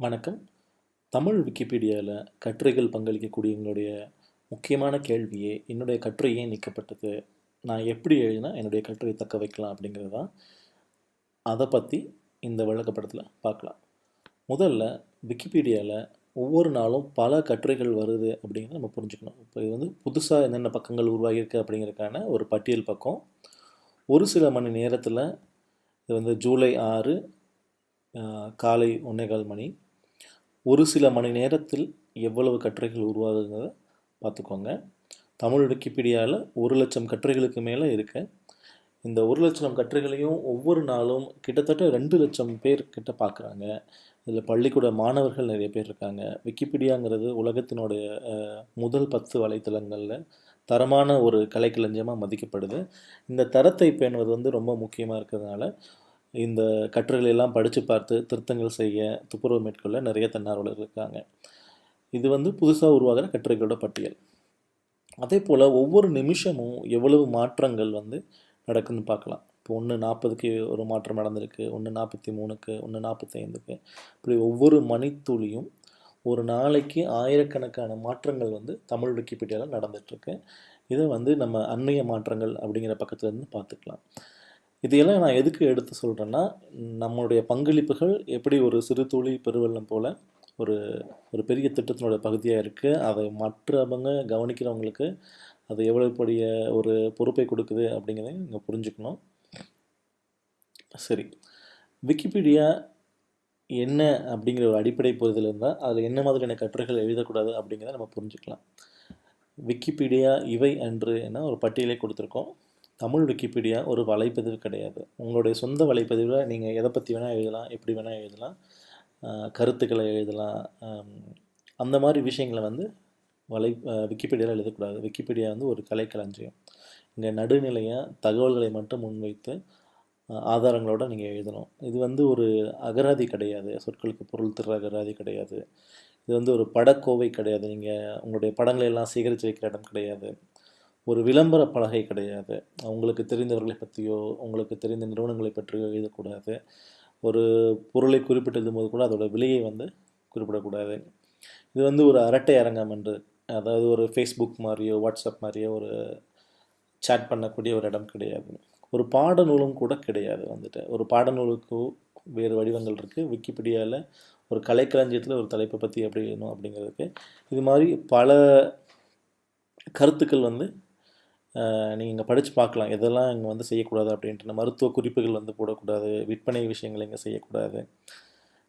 வணக்கம். தமிழ் விக்கிபீடியாவில் கட்டுரைகள் பங்களிக்கக்கூடிய எங்களுடைய முக்கியமான கேள்வியே என்னுடைய கட்டுரை ஏன் நீக்கப்பட்டது? நான் எப்படி எழுதினா என்னுடைய கட்டுரை தக்க வைக்கலாம் அப்படிங்கிறது தான். அதை பற்றி இந்த விளக்கப்படத்தில் பார்க்கலாம். முதல்ல விக்கிபீடியாவில் ஒவ்வொரு நாளும் பல கட்டுரைகள் வருது அப்படிங்கிறத நம்ம புரிஞ்சுக்கணும். இப்போ இது வந்து புதுசாக என்னென்ன பக்கங்கள் உருவாகியிருக்கு அப்படிங்கிறதுக்கான ஒரு பட்டியல் பக்கம். ஒரு சில மணி நேரத்தில் இது வந்து ஜூலை ஆறு காலை காலை ஒன்னேகால் மணி ஒரு சில மணி நேரத்தில் எவ்வளவு கட்டுரைகள் உருவாகுங்கிறத பார்த்துக்கோங்க. தமிழ் விக்கிபீடியாவில் ஒரு லட்சம் கட்டுரைகளுக்கு மேலே இருக்கு. இந்த ஒரு லட்சம் கட்டுரைகளையும் ஒவ்வொரு நாளும் கிட்டத்தட்ட ரெண்டு லட்சம் பேர் கிட்ட பார்க்குறாங்க இதில் பள்ளிக்கூட மாணவர்கள் நிறைய பேர் இருக்காங்க. விக்கிபீடியாங்கிறது உலகத்தினுடைய முதல் பத்து வலைத்தளங்களில் தரமான ஒரு கலைக்களஞ்சியமாக மதிக்கப்படுது. இந்த தரத்தை பேணுவது வந்து ரொம்ப முக்கியமாக இருக்கிறதுனால இந்த கட்டுரைகளெல்லாம் படித்து பார்த்து திருத்தங்கள் செய்ய துப்புரவு மேற்கொள்ள நிறைய தன்னார்வலர்கள் இருக்காங்க. இது வந்து புதுசாக உருவாகிற கட்டுரைகளோட பட்டியல். அதே போல் ஒவ்வொரு நிமிஷமும் எவ்வளவு மாற்றங்கள் வந்து நடக்குதுன்னு பார்க்கலாம். இப்போ ஒன்று நாற்பதுக்கு ஒரு மாற்றம் நடந்திருக்கு ஒன்று நாற்பத்தி மூணுக்கு ஒன்று நாற்பத்தைந்துக்கு இப்படி ஒவ்வொரு மணித்துளியும் ஒரு நாளைக்கு ஆயிரக்கணக்கான மாற்றங்கள் வந்து தமிழ் விக்கிபீடியாவில் நடந்துகிட்ருக்கு இதை வந்து நம்ம அண்மைய மாற்றங்கள் அப்படிங்கிற பக்கத்துலேருந்து பார்த்துக்கலாம். இதையெல்லாம் நான் எதுக்கு எடுத்து சொல்கிறேன்னா நம்மளுடைய பங்களிப்புகள் எப்படி ஒரு சிறு துளி பெருவெள்ளம் போல் ஒரு ஒரு பெரிய திட்டத்தினோட பகுதியாக இருக்குது அதை மற்றவங்க கவனிக்கிறவங்களுக்கு அது எவ்வளோ பெரிய ஒரு பொறுப்பை கொடுக்குது அப்படிங்கிறத இங்கே புரிஞ்சுக்கணும். சரி. விக்கிபீடியா என்ன அப்படிங்கிற ஒரு அடிப்படை புரிதல் இருந்தால் அதில் என்ன மாதிரியான கட்டுரைகள் எழுதக்கூடாது அப்படிங்கிறத நம்ம புரிஞ்சுக்கலாம். விக்கிபீடியா இவை அன்று என ஒரு பட்டியலை கொடுத்துருக்கோம். தமிழ் விக்கிபீடியா ஒரு வலைப்பதிவு கிடையாது. உங்களுடைய சொந்த வலைப்பதிவில் நீங்கள் எதை பற்றி வேணால் எழுதலாம் எப்படி வேணால் எழுதலாம் கருத்துக்களை எழுதலாம் அந்த மாதிரி விஷயங்களை வந்து வலை விக்கிபீடியாவில் எழுதக்கூடாது. விக்கிபீடியா வந்து ஒரு கலைக்களஞ்சியம். இங்கே நடுநிலையாக தகவல்களை மட்டும் முன்வைத்து ஆதாரங்களோடு நீங்கள் எழுதணும். இது வந்து ஒரு அகராதி கிடையாது. சொற்களுக்கு பொருள் திற அகராதி கிடையாது. இது வந்து ஒரு படக்கோவை கிடையாது. நீங்கள் உங்களுடைய படங்களை எல்லாம் சேகரித்து வைக்கிற இடம் கிடையாது. ஒரு விளம்பர பலகை கிடையாது. அவங்களுக்கு தெரிந்தவர்களை பற்றியோ உங்களுக்கு தெரிந்த நிறுவனங்களை பற்றியோ எழுதக்கூடாது. ஒரு பொருளை குறிப்பிட்டு எழுதும்போது கூட அதோட விலையை வந்து குறிப்பிடக்கூடாது. இது வந்து ஒரு அரட்டை அரங்கம் என்று அதாவது ஒரு ஃபேஸ்புக் மாதிரியோ வாட்ஸ்அப் மாதிரியோ ஒரு சேட் பண்ணக்கூடிய ஒரு இடம் கிடையாது. ஒரு பாடநூலும் கூட கிடையாது வந்துட்டு. ஒரு பாடநூலுக்கு வேறு வடிவங்கள் இருக்குது விக்கிபீடியாவில் ஒரு கலைக்களஞ்சியத்தில் ஒரு தலைப்பை பற்றி எப்படி எழுதணும் அப்படிங்கிறதுக்கு. இது மாதிரி பல கருத்துக்கள் வந்து நீங்கள் இங்கே படித்து பார்க்கலாம். எதெல்லாம் இங்கே வந்து செய்யக்கூடாது அப்படின்ட்டு. மருத்துவ குறிப்புகள் வந்து போடக்கூடாது. விற்பனை விஷயங்கள் இங்கே செய்யக்கூடாது.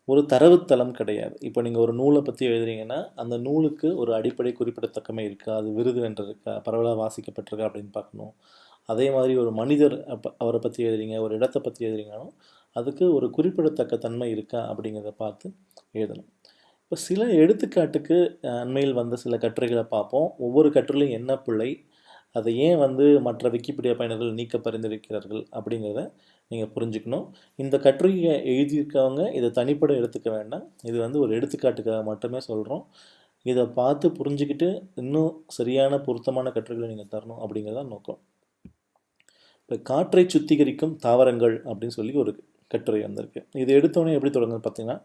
ஒரு தரவுத்தளம் கிடையாது. இப்போ நீங்கள் ஒரு நூலை பற்றி எழுதுறீங்கன்னா அந்த நூலுக்கு ஒரு அடிப்படை குறிப்பிடத்தக்கமே இருக்கா? அது விருது வென்றிருக்கா? பரவலாக வாசிக்கப்பட்டிருக்கா அப்படின்னு பார்க்கணும். அதே மாதிரி ஒரு மனிதர் அவரை பற்றி எழுதுறீங்க ஒரு இடத்தை பற்றி எழுதுறீங்கனாலும் அதுக்கு ஒரு குறிப்பிடத்தக்க தன்மை இருக்கா அப்படிங்கிறத பார்த்து எழுதணும் இப்போ சில எடுத்துக்காட்டுக்கு அண்மையில் வந்த சில கட்டுரைகளை பார்ப்போம். ஒவ்வொரு கட்டுரையிலும் என்ன பிள்ளை அதை ஏன் வந்து மற்ற விக்கிபீடியா பயனர்கள் நீக்க பரிந்துரைக்கிறார்கள் அப்படிங்கிறத நீங்கள் புரிஞ்சுக்கணும். இந்த கட்டுரையை எழுதியிருக்கவங்க இதை தனிப்பட எடுத்துக்க வேண்டாம். இது வந்து ஒரு எடுத்துக்காட்டுக்காக மட்டுமே சொல்கிறோம் இதை பார்த்து புரிஞ்சுக்கிட்டு இன்னும் சரியான பொருத்தமான கட்டுரைகளை நீங்கள் தரணும் அப்படிங்கிறத நோக்கம். இப்போ காற்றை சுத்திகரிக்கும் தாவரங்கள் அப்படின்னு சொல்லி ஒரு கட்டுரை வந்திருக்கு. இது எடுத்தோடனே எப்படி தொடங்குது பார்த்தீங்கன்னா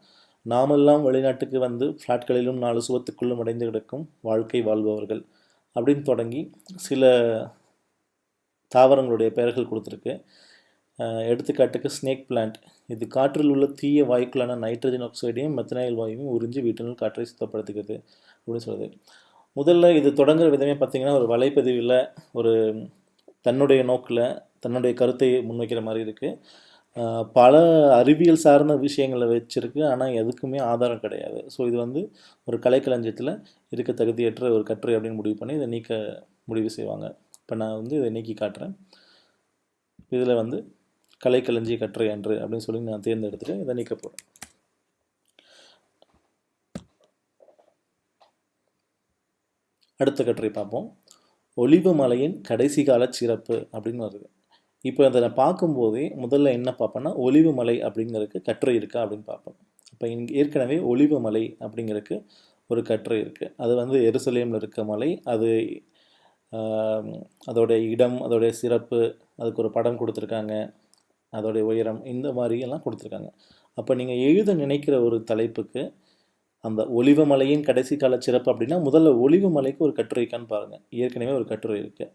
நாமெல்லாம் வெளிநாட்டுக்கு வந்து ஃப்ளாட்களிலும் நாலு சுவத்துக்குள்ளும் அடைந்து கிடக்கும் வாழ்க்கை வாழ்பவர்கள். அப்படின்னு தொடங்கி சில தாவரங்களுடைய பெயர்கள் கொடுத்துருக்கு. எடுத்துக்காட்டுக்கு ஸ்னேக் பிளான்ட் இது காற்றில் உள்ள தீய வாயுக்களான நைட்ரஜன் ஆக்சைடையும் மெத்தனாயில் வாயுவையும் உறிஞ்சி வீட்டினுள் காற்றை சுத்தப்படுத்துகிறது அப்படின்னு சொல்லுது. முதல்ல இது தொடங்குற விதமே பார்த்திங்கன்னா ஒரு வலைப்பதிவில் ஒரு தன்னுடைய நோக்கில் தன்னுடைய கருத்தை முன்வைக்கிற மாதிரி இருக்குது பல அறிவியல் சார்ந்த விஷயங்களை வச்சுருக்கு. ஆனால் எதுக்குமே ஆதாரம் கிடையாது. ஸோ இது வந்து ஒரு கலைக்களஞ்சியத்தில் இருக்க தகுதியற்ற ஒரு கட்டுரை அப்படின்னு முடிவு பண்ணி இதை நீக்க முடிவு செய்வாங்க. இப்போ நான் வந்து இதை நீக்கி காட்டுறேன். இதில் வந்து கலைக்களஞ்சிய கட்டுரை அன்று அப்படின்னு சொல்லி நான் தேர்ந்தெடுத்துட்டு இதை நீக்க போகிறேன் அடுத்த கட்டுரை பார்ப்போம். ஒளிவு மலையின் கடைசி கால சிறப்பு அப்படின்னு வருது. இப்போ அதை நான் பார்க்கும்போதே முதல்ல என்ன பார்ப்பேன்னா ஒளிவு மலை அப்படிங்கிறதுக்கு கட்டுரை இருக்கா அப்படின்னு பார்ப்பேன். இப்போ இங்கே ஏற்கனவே ஒளிவு மலை அப்படிங்கிறதுக்கு ஒரு கட்டுரை இருக்குது அது வந்து எருசலேமில் இருக்க மலை. அது அதோடைய இடம் அதோடைய சிறப்பு அதுக்கு ஒரு படம் கொடுத்துருக்காங்க. அதோடைய உயரம் இந்த மாதிரி எல்லாம் கொடுத்துருக்காங்க. அப்போ நீங்கள் எழுத நினைக்கிற ஒரு தலைப்புக்கு அந்த ஒளிவு மலையின் கடைசி கால சிறப்பு அப்படின்னா முதல்ல ஒலிவமலைக்கு ஒரு கட்டுரை இருக்கான்னு பாருங்கள் ஏற்கனவே ஒரு கட்டுரை இருக்குது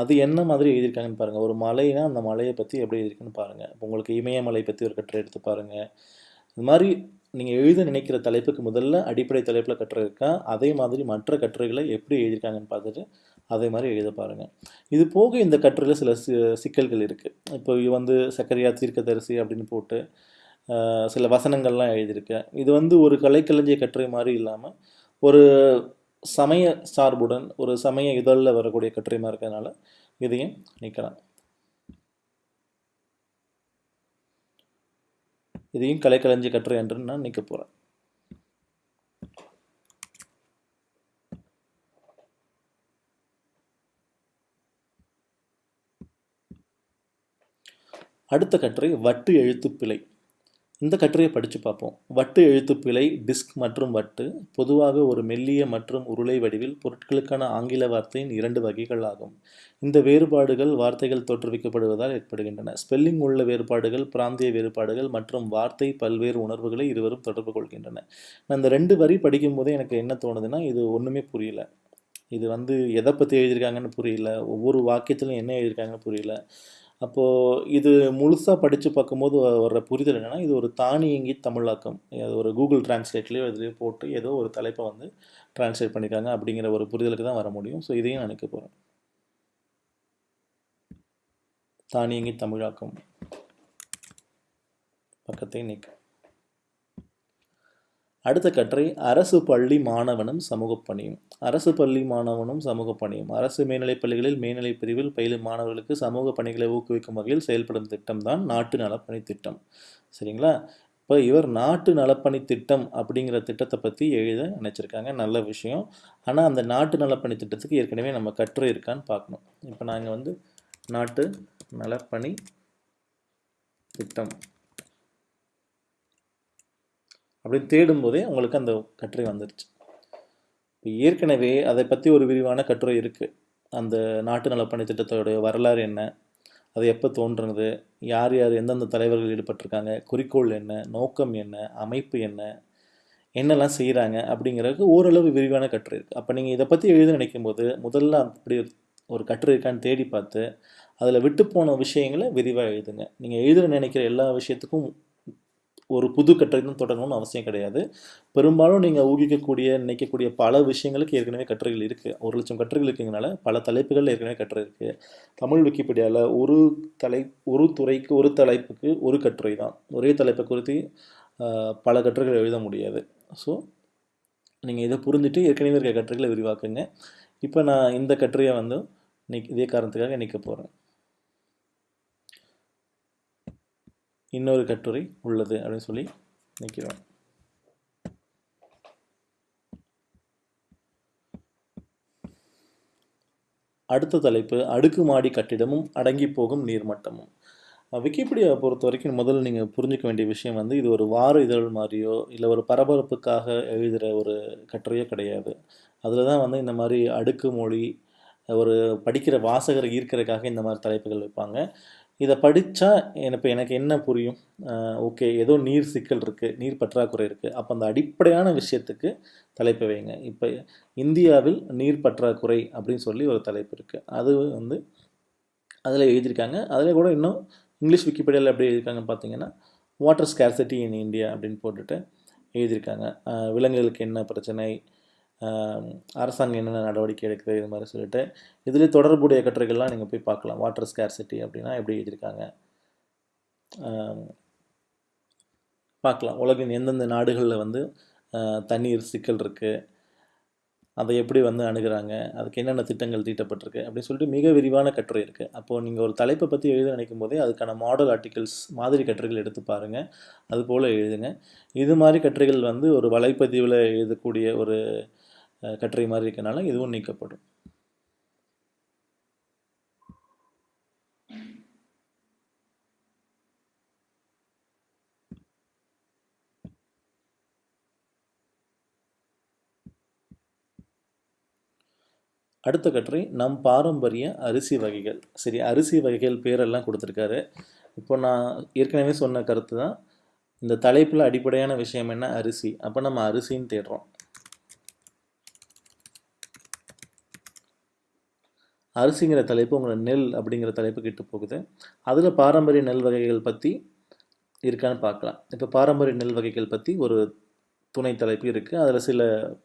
அது என்ன மாதிரி எழுதியிருக்காங்கன்னு பாருங்கள் ஒரு மலைனா அந்த மலையை பற்றி எப்படி எழுதியிருக்குன்னு பாருங்கள் இப்போ உங்களுக்கு இமயமலை பற்றி ஒரு கட்டுரை எடுத்து பாருங்கள் இது மாதிரி நீங்கள் எழுத நினைக்கிற தலைப்புக்கு முதல்ல அடிப்படை தலைப்பில் கட்டுரை இருக்கா? அதே மாதிரி மற்ற கட்டுரைகளை எப்படி எழுதியிருக்காங்கன்னு பார்த்துட்டு அதே மாதிரி எழுத பாருங்கள் இது போக இந்த கட்டுரையில் சில சிக்கல்கள் இருக்குது இப்போ இது வந்து சக்கரையா தீர்க்கதரிசி அப்படின்னு போட்டு சில வசனங்கள்லாம் எழுதியிருக்கேன். இது வந்து ஒரு கலைக்களஞ்சிய கட்டுரை மாதிரி இல்லாமல் ஒரு சமய சார்புடன் ஒரு சமய இதழில் வரக்கூடிய கட்டுரை இருக்கிறதுனால இதையும் நீக்கலாம். இதையும் கலைக்கலைஞ்சி கட்டுரை என்று நான் நீக்க போகிறேன் அடுத்த கட்டுரை வட்டு எழுத்துப்பிழை. இந்த கட்டுரையை படித்து பார்ப்போம். வட்டு எழுத்துப்பிழை டிஸ்க் மற்றும் வட்டு பொதுவாக ஒரு மெல்லிய மற்றும் உருளை வடிவில் பொருட்களுக்கான ஆங்கில வார்த்தையின் இரண்டு வகைகள் ஆகும். இந்த வேறுபாடுகள் வார்த்தைகள் தோற்றுவிக்கப்படுவதால் ஏற்படுகின்றன. ஸ்பெல்லிங் உள்ள வேறுபாடுகள் பிராந்திய வேறுபாடுகள் மற்றும் வார்த்தை பல்வேறு உணர்வுகளை இருவரும் தொடர்பு கொள்கின்றன. நான் இந்த ரெண்டு வரி படிக்கும்போதே எனக்கு என்ன தோணுதுன்னா இது ஒன்றுமே புரியல. இது வந்து எதை பற்றி எழுதியிருக்காங்கன்னு புரியல. ஒவ்வொரு வாக்கியத்திலும் என்ன எழுதியிருக்காங்கன்னு புரியல. அப்போது இது முழுசாக படித்து பார்க்கும்போது வர்ற புரிதல் என்னென்னா இது ஒரு தானியங்கி தமிழாக்கம். அது ஒரு கூகுள் டிரான்ஸ்லேட்லேயோ இதுலேயோ போட்டு ஏதோ ஒரு தலைப்பை வந்து டிரான்ஸ்லேட் பண்ணியிருக்காங்க அப்படிங்கிற ஒரு புரிதலுக்கு தான் வர முடியும். ஸோ இதையும் நான் நினைக்க போகிறேன் தானியங்கி தமிழாக்கம். பக்கத்தை நீக்க. அடுத்த கட்டுரை அரசு பள்ளி மாணவனும் சமூக பணியும். அரசு பள்ளி மாணவனும் சமூக பணியும். அரசு மேல்நிலைப் பள்ளிகளில் மேல்நிலைப் பிரிவில் பயிலும் மாணவர்களுக்கு சமூக பணிகளை ஊக்குவிக்கும் வகையில் செயல்படும் திட்டம் தான் நாட்டு நலப்பணி திட்டம். சரிங்களா? இப்போ இவர் நாட்டு நலப்பணி திட்டம் அப்படிங்கிற திட்டத்தை பற்றி எழுத நினச்சிருக்காங்க. நல்ல விஷயம். ஆனால் அந்த நாட்டு நலப்பணி திட்டத்துக்கு ஏற்கனவே நம்ம கட்டுரை இருக்கான்னு பார்க்கணும். இப்போ நாங்கள் வந்து நாட்டு நலப்பணி திட்டம். அப்படின்னு தேடும்போதே உங்களுக்கு அந்த கட்டுரை வந்துருச்சு. இப்போ ஏற்கனவே அதை பற்றி ஒரு விரிவான கட்டுரை இருக்குது அந்த நாட்டு நலப்பணி திட்டத்தோடைய வரலாறு என்ன? அது எப்போ தோன்றுனது? யார் யார் எந்தெந்த தலைவர்கள் ஈடுபட்டிருக்காங்க? குறிக்கோள் என்ன? நோக்கம் என்ன? அமைப்பு என்ன? என்னெல்லாம் செய்கிறாங்க அப்படிங்கிறதுக்கு ஓரளவு விரிவான கட்டுரை இருக்குது அப்போ நீங்கள் இதை பற்றி எழுத நினைக்கும் போது முதல்ல அப்படி ஒரு கட்டுரை இருக்கான்னு தேடி பார்த்து அதில் விட்டு போன விஷயங்களை விரிவாக எழுதுங்க. நீங்கள் எழுத நினைக்கிற எல்லா விஷயத்துக்கும் ஒரு புது கட்டுரைகளும் தொடங்கணும்னு அவசியம் கிடையாது. பெரும்பாலும் நீங்கள் ஊகிக்கக்கூடிய நினைக்கக்கூடிய பல விஷயங்களுக்கு ஏற்கனவே கட்டுரைகள் இருக்குது ஒரு லட்சம் கட்டுரைகள் இருக்குங்கனால பல தலைப்புகள் ஏற்கனவே கட்டுரை இருக்குது தமிழ் விக்கிபீடியாவில் ஒரு தலை ஒரு துறைக்கு ஒரு தலைப்புக்கு ஒரு கட்டுரை தான் ஒரே தலைப்பை குறித்து பல கட்டுரைகள் எழுத முடியாது. ஸோ நீங்கள் இதை புரிஞ்சுட்டு ஏற்கனவே இருக்க கட்டுரைகளை விரிவாக்குங்க. இப்போ நான் இந்த கட்டுரையை வந்து இன்னைக்கு இதே காரணத்துக்காக நிற்க போகிறேன் இன்னொரு கட்டுரை உள்ளது அப்படின்னு சொல்லி நிற்கிறோம் அடுத்த தலைப்பு அடுக்குமாடி கட்டிடமும் அடங்கி போகும் நீர்மட்டமும். விக்கிபீடியாவை பொறுத்த வரைக்கும் முதல்ல நீங்கள் புரிஞ்சுக்க வேண்டிய விஷயம் வந்து இது ஒரு வார இதழ் மாதிரியோ இல்லை ஒரு பரபரப்புக்காக எழுதுகிற ஒரு கட்டுரையோ கிடையாது. அதில் தான் வந்து இந்த மாதிரி அடுக்கு மொழி ஒரு படிக்கிற வாசகரை ஈர்க்கிறதுக்காக இந்த மாதிரி தலைப்புகள் வைப்பாங்க. இதை படித்தா எனக்கு எனக்கு என்ன புரியும்? ஓகே ஏதோ நீர் சிக்கல் இருக்குது நீர் பற்றாக்குறை இருக்குது அப்போ அந்த அடிப்படையான விஷயத்துக்கு தலைப்பு வைங்க. இப்போ இந்தியாவில் நீர் பற்றாக்குறை அப்படின்னு சொல்லி ஒரு தலைப்பு இருக்குது அது வந்து அதில் எழுதியிருக்காங்க. அதில் கூட இன்னும் இங்கிலீஷ் விக்கிபீடியாவில் எப்படி எழுதியிருக்காங்கன்னு பார்த்தீங்கன்னா வாட்டர் ஸ்கேர்சிட்டி இன் இந்தியா அப்படின்னு போட்டுட்டு எழுதியிருக்காங்க. விலங்குகளுக்கு என்ன பிரச்சனை? அரசாங்கம் என்னென்ன நடவடிக்கை எடுக்குது இது மாதிரி சொல்லிட்டு இதில் தொடர்புடைய கட்டுரைகள்லாம் நீங்கள் போய் பார்க்கலாம். வாட்டர் ஸ்கேர்சிட்டி அப்படின்னா எப்படி எழுதியிருக்காங்க? பார்க்கலாம். உலகின் எந்தெந்த நாடுகளில் வந்து தண்ணீர் சிக்கல் இருக்குது அதை எப்படி வந்து அணுகிறாங்க? அதுக்கு என்னென்ன திட்டங்கள் தீட்டப்பட்டிருக்கு? அப்படின்னு சொல்லிட்டு மிக விரிவான கட்டுரை இருக்குது அப்போது நீங்கள் ஒரு தலைப்பை பற்றி எழுத நினைக்கும் போதே அதுக்கான மாடல் ஆர்டிகல்ஸ் மாதிரி கட்டுரைகள் எடுத்து பாருங்கள் அது போல் எழுதுங்க. இது மாதிரி கட்டுரைகள் வந்து ஒரு வலைப்பதிவில் எழுதக்கூடிய ஒரு கட்டுரை மாதிரி இருக்கனால இதுவும் நீக்கப்படும். அடுத்த கட்டுரை நம் பாரம்பரிய அரிசி வகைகள். சரி அரிசி வகைகள் பேரெல்லாம் கொடுத்துருக்காரு. இப்போ நான் ஏற்கனவே சொன்ன கருத்து தான். இந்த தலைப்பில் அடிப்படையான விஷயம் என்ன? அரிசி. அப்போ நம்ம அரிசின்னு தேடுறோம். அரிசிங்கிற தலைப்பு உங்களை நெல் அப்படிங்கிற தலைப்பு கிட்ட போகுது. அதில் பாரம்பரிய நெல் வகைகள் பற்றி இருக்கான்னு பார்க்கலாம். இப்போ பாரம்பரிய நெல் வகைகள் பற்றி ஒரு துணை தலைப்பு இருக்குது அதில் சில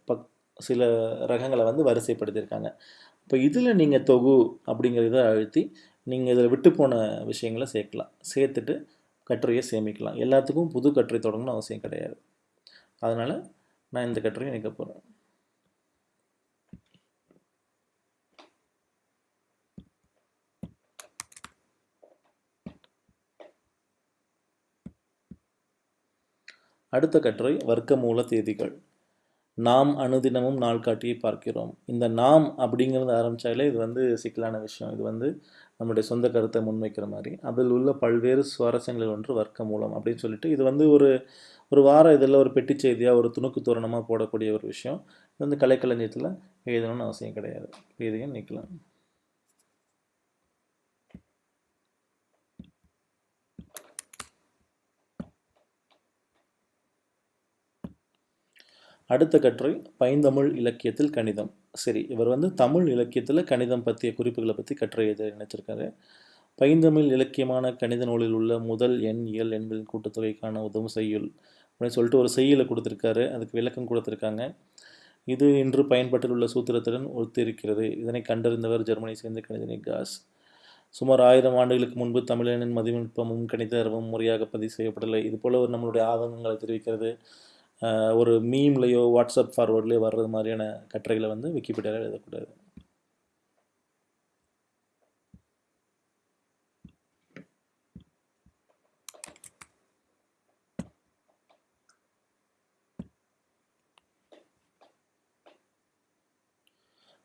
பக் சில ரகங்களை வந்து வரிசைப்படுத்தியிருக்காங்க. இப்போ இதில் நீங்கள் தொகு அப்படிங்கிறத அழுத்தி நீங்கள் இதில் விட்டு போன விஷயங்களை சேர்க்கலாம். சேர்த்துட்டு கட்டுரையை சேமிக்கலாம். எல்லாத்துக்கும் புது கட்டுரை தொடங்கணும்னு அவசியம் கிடையாது. அதனால் நான் இந்த கட்டுரையை நினைக்க போகிறேன் அடுத்த கட்டுரை வர்க்கமூல தேதிகள். நாம் அனுதினமும் நாள் காட்டியை பார்க்கிறோம். இந்த நாம் அப்படிங்கிறது ஆரம்பித்தாலே இது வந்து சிக்கலான விஷயம். இது வந்து நம்முடைய சொந்த கருத்தை முன்வைக்கிற மாதிரி. அதில் உள்ள பல்வேறு சுவாரஸ்யங்களில் ஒன்று வர்க்க மூலம் அப்படின்னு சொல்லிட்டு இது வந்து ஒரு ஒரு வார இதில் ஒரு பெட்டி செய்தியாக ஒரு துணுக்கு தோரணமாக போடக்கூடிய ஒரு விஷயம். இது வந்து கலைக்களஞ்சியத்தில் எழுதணும்னு அவசியம் கிடையாது. எழுதியும் நிற்கலாம் அடுத்த கட்டுரை பைந்தமிழ் இலக்கியத்தில் கணிதம். சரி இவர் வந்து தமிழ் இலக்கியத்தில் கணிதம் பற்றிய குறிப்புகளை பற்றி கட்டுரை எழுத நினைச்சிருக்காரு. பைந்தமிழ் இலக்கியமான கணித நூலில் உள்ள முதல் எண் இயல் எண்களின் கூட்டுத்தொகைக்கான உதவும் செய்யுள் அப்படின்னு சொல்லிட்டு ஒரு செய்யலை கொடுத்துருக்காரு. அதுக்கு விளக்கம் கொடுத்துருக்காங்க. இது இன்று பயன்பாட்டில் உள்ள சூத்திரத்துடன் ஒத்திருக்கிறது. இதனை கண்டறிந்தவர் ஜெர்மனி சேர்ந்த கணிதனி காஸ். சுமார் ஆயிரம் ஆண்டுகளுக்கு முன்பு தமிழனின் மதிநுட்பமும் கணித அறிவும் முறையாக பதிவு செய்யப்படலை. இது போல ஒரு நம்மளுடைய ஆதங்கங்களை தெரிவிக்கிறது. ஒரு மீம்லேயோ வாட்ஸ்அப் ஃபார்வர்ட்லேயோ வர்றது மாதிரியான கட்டுரைகளை வந்து விக்கிபீடியாவில் எழுதக்கூடாது.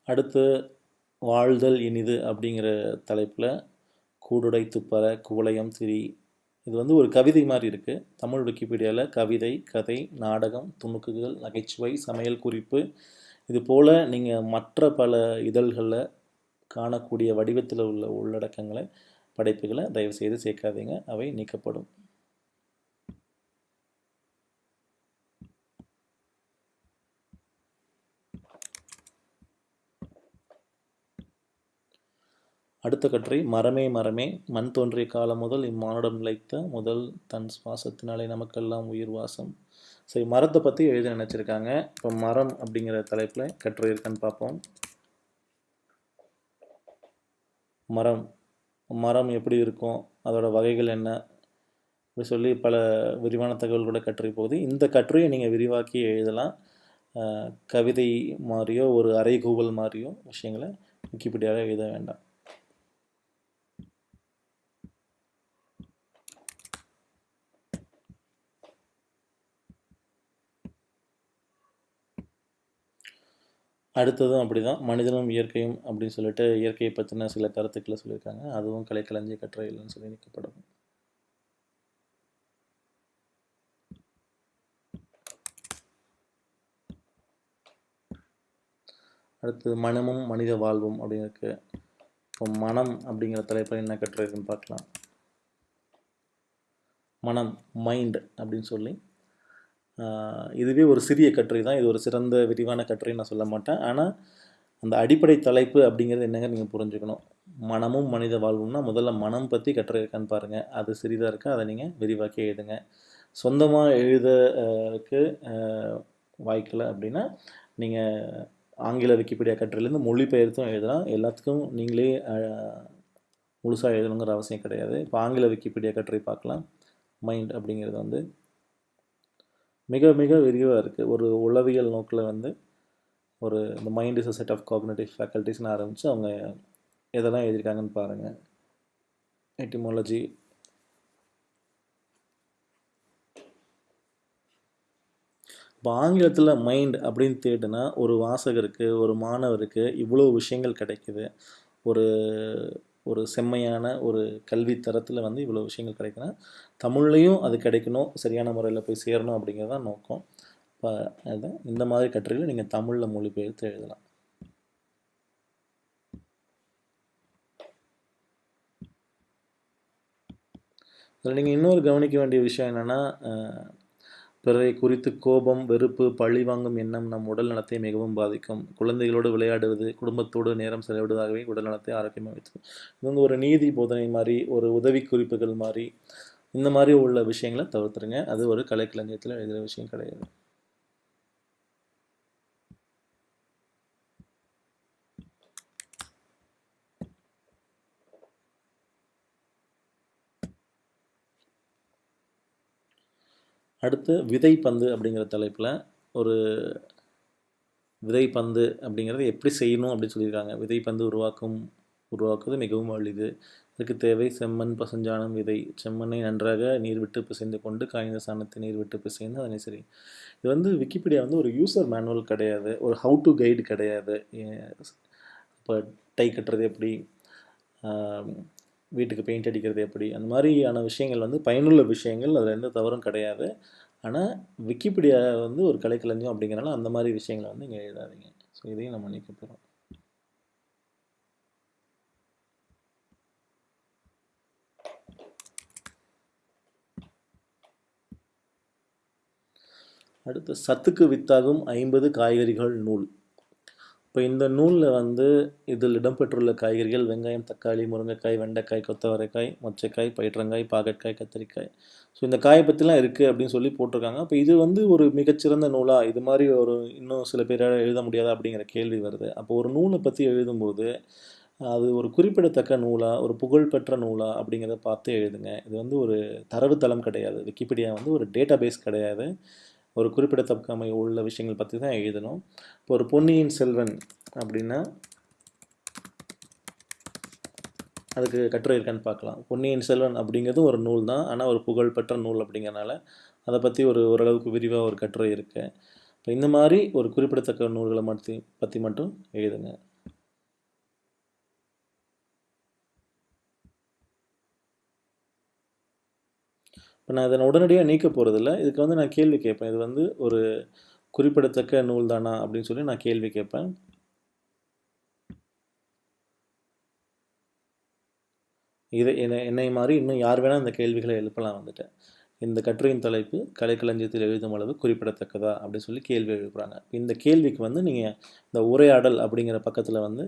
அடுத்து வாழ்தல் இனிது அப்படிங்கிற தலைப்பில் கூடுடை துப்பற குவளையம் திரி இது வந்து ஒரு கவிதை மாதிரி இருக்குது தமிழ் விக்கிபீடியாவில் கவிதை கதை நாடகம் துணுக்குகள் நகைச்சுவை சமையல் குறிப்பு. இது போல் நீங்கள் மற்ற பல இதழ்களில் காணக்கூடிய வடிவத்தில் உள்ள உள்ளடக்கங்களை படைப்புகளை தயவுசெய்து சேர்க்காதீங்க. அவை நீக்கப்படும். அடுத்த கட்டுரை மரமே மரமே மண் தோன்றிய காலம் முதல் இம்மானுடம் நிலைத்த முதல் தன் சுவாசத்தினாலே நமக்கெல்லாம் உயிர் வாசம். சரி மரத்தை பற்றி எழுத நினச்சிருக்காங்க. இப்போ மரம் அப்படிங்கிற தலைப்பில் கட்டுரை இருக்கான்னு பார்ப்போம். மரம். மரம் எப்படி இருக்கும்? அதோட வகைகள் என்ன? அப்படி சொல்லி பல விரிவான தகவல்களோட கட்டுரை போகுது. இந்த கட்டுரையை நீங்கள் விரிவாக்கி எழுதலாம். கவிதை மாதிரியோ ஒரு அறைகூவல் மாதிரியோ விஷயங்களை விக்கிபீடியாவில் எழுத வேண்டாம். அடுத்ததும் அப்படி தான் மனிதனும் இயற்கையும் அப்படின்னு சொல்லிட்டு இயற்கையை பற்றின சில கருத்துக்களை சொல்லியிருக்காங்க. அதுவும் கலைக்களஞ்சிய கட்டுரைகள்னு சொல்லி நிற்கப்படும் அடுத்தது மனமும் மனித வாழ்வும் அப்படின்னு இருக்குது இப்போ மனம் அப்படிங்கிற தலைப்பில் என்ன கட்டுரை பார்க்கலாம். மனம் மைண்ட் அப்படின்னு சொல்லி இதுவே ஒரு சிறிய கட்டுரை தான். இது ஒரு சிறந்த விரிவான கட்டுரைன்னு நான் சொல்ல மாட்டேன். ஆனால் அந்த அடிப்படை தலைப்பு அப்படிங்கிறது என்னங்க நீங்கள் புரிஞ்சுக்கணும்? மனமும் மனித வாழ்வும்னா முதல்ல மனம் பற்றி கட்டுரை இருக்கான்னு பாருங்கள் அது சிறிதாக இருக்கா? அதை நீங்கள் விரிவாக்கி எழுதுங்க. சொந்தமாக எழுதக்கு வாய்க்கலை அப்படின்னா நீங்கள் ஆங்கில விக்கிபீடியா கட்டுரையிலேருந்து மொழிபெயர்த்தும் எழுதலாம். எல்லாத்துக்கும் நீங்களே முழுசாக எழுதணுங்கிற அவசியம் கிடையாது. இப்போ ஆங்கில விக்கிபீடியா கட்டுரை பார்க்கலாம். மைண்ட் அப்படிங்கிறது வந்து மிக மிக விரிவாக இருக்குது ஒரு உளவியல் நோக்கில் வந்து ஒரு இந்த mind is a set of cognitive ஃபேக்கல்ட்டிஸ்னு ஆரம்பித்து அவங்க எதெல்லாம் எழுதியிருக்காங்கன்னு பாருங்கள் எட்டிமாலஜி இப்போ ஆங்கிலத்தில் மைண்ட் அப்படின்னு தேடுனா ஒரு வாசகருக்கு ஒரு மாணவருக்கு இவ்வளோ விஷயங்கள் கிடைக்குது. ஒரு ஒரு செம்மையான ஒரு கல்வி தரத்தில் வந்து இவ்வளோ விஷயங்கள் கிடைக்குன்னா தமிழ்லையும் அது கிடைக்கணும் சரியான முறையில் போய் சேரணும் அப்படிங்கிறது தான் நோக்கம். இப்போ அது இந்த மாதிரி கட்டுரைகளை நீங்கள் தமிழில் மொழிபெயர்த்து எழுதலாம். இதில் நீங்கள் இன்னொரு கவனிக்க வேண்டிய விஷயம் என்னென்னா பிறரை குறித்து கோபம் வெறுப்பு பழி வாங்கும் எண்ணம் நம் உடல் நலத்தை மிகவும் பாதிக்கும். குழந்தைகளோடு விளையாடுவது குடும்பத்தோடு நேரம் செலவிடுவதாகவே உடல் நலத்தை ஆரோக்கியமாக வைத்துக்கும் இது வந்து ஒரு நீதி போதனை மாதிரி ஒரு உதவி குறிப்புகள் மாதிரி இந்த மாதிரி உள்ள விஷயங்களை தவிர்த்துருங்க. அது ஒரு கலைக்களஞ்சியத்தில் எழுதுகிற விஷயம் கிடையாது. அடுத்து விதைப்பந்து அப்படிங்கிற தலைப்பில் ஒரு விதைப்பந்து அப்படிங்கிறத எப்படி செய்யணும் அப்படின்னு சொல்லியிருக்காங்க. விதைப்பந்து உருவாக்கும் உருவாக்குவது மிகவும் எளிது. இதுக்கு தேவை செம்மண் பசுஞ்சாணம் விதை. செம்மண்ணை நன்றாக நீர் விட்டு பிசைந்து கொண்டு காய்ந்த சாணத்தை நீர் விட்டு பிசைந்து அதனை சரி. இது வந்து விக்கிபீடியா வந்து ஒரு யூசர் மேனுவல் கிடையாது. ஒரு ஹவு டு கைடு கிடையாது. இப்போ டை கட்டுறது எப்படி? வீட்டுக்கு பெயிண்ட் அடிக்கிறது எப்படி? அந்த மாதிரியான விஷயங்கள் வந்து பயனுள்ள விஷயங்கள். அதில் எந்த தவறும் கிடையாது. ஆனால் விக்கிபீடியா வந்து ஒரு கலைக்களஞ்சியம் அப்படிங்கிறனால அந்த மாதிரி விஷயங்களை வந்து இங்கே எழுதாதீங்க. ஸோ இதையும் நம்ம நீக்க போகிறோம் அடுத்து சத்துக்கு வித்தாகும் ஐம்பது காய்கறிகள் நூல். இப்போ இந்த நூலில் வந்து இதில் இடம்பெற்றுள்ள காய்கறிகள் வெங்காயம் தக்காளி முருங்கைக்காய் வெண்டைக்காய் கொத்தவரைக்காய் மொச்சைக்காய் பயிற்றங்காய் பாகற்காய் கத்திரிக்காய். ஸோ இந்த காயை பற்றிலாம் இருக்குது அப்படின்னு சொல்லி போட்டிருக்காங்க. அப்போ இது வந்து ஒரு மிகச்சிறந்த நூலாக இது மாதிரி ஒரு இன்னும் சில பேரால் எழுத முடியாதா அப்படிங்கிற கேள்வி வருது. அப்போ ஒரு நூலை பற்றி எழுதும்போது அது ஒரு குறிப்பிடத்தக்க நூலாக ஒரு புகழ்பெற்ற நூலாக அப்படிங்கிறத பார்த்து எழுதுங்க. இது வந்து ஒரு தரவுத்தளம் கிடையாது. விக்கிபீடியா வந்து ஒரு டேட்டா பேஸ் கிடையாது. ஒரு குறிப்பிடத்தக்கமை உள்ள விஷயங்கள் பற்றி தான் எழுதணும். இப்போ ஒரு பொன்னியின் செல்வன் அப்படின்னா அதுக்கு கட்டுரை இருக்கான்னு பார்க்கலாம். பொன்னியின் செல்வன் அப்படிங்கிறது ஒரு நூல் தான். ஆனால் ஒரு புகழ்பெற்ற நூல் அப்படிங்கிறனால அதை பற்றி ஒரு ஓரளவுக்கு விரிவாக ஒரு கட்டுரை இருக்குது இப்போ இந்த மாதிரி ஒரு குறிப்பிடத்தக்க நூல்களை மட்டும் பற்றி மட்டும் எழுதுங்க. இப்போ நான் அதை உடனடியாக நீக்க போகிறதில்ல இதுக்கு வந்து நான் கேள்வி கேட்பேன். இது வந்து ஒரு குறிப்பிடத்தக்க நூல் தானா அப்படின்னு சொல்லி நான் கேள்வி கேட்பேன். இதை என்னை என்னை மாதிரி இன்னும் யார் வேணால் இந்த கேள்விகளை எழுப்பலாம் வந்துட்டேன் இந்த கட்டுரையின் தலைப்பு கலைக்களஞ்சியத்தில் எழுதும் அளவு குறிப்பிடத்தக்கதா அப்படின்னு சொல்லி கேள்வி எழுப்புறாங்க. இந்த கேள்விக்கு வந்து நீங்கள் இந்த உரையாடல் அப்படிங்கிற பக்கத்தில் வந்து